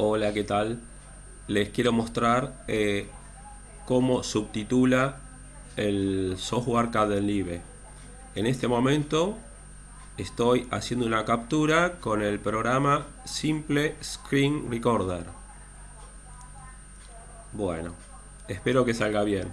Hola, ¿qué tal? Les quiero mostrar eh, cómo subtitula el software Kdenlive. En este momento estoy haciendo una captura con el programa Simple Screen Recorder. Bueno, espero que salga bien.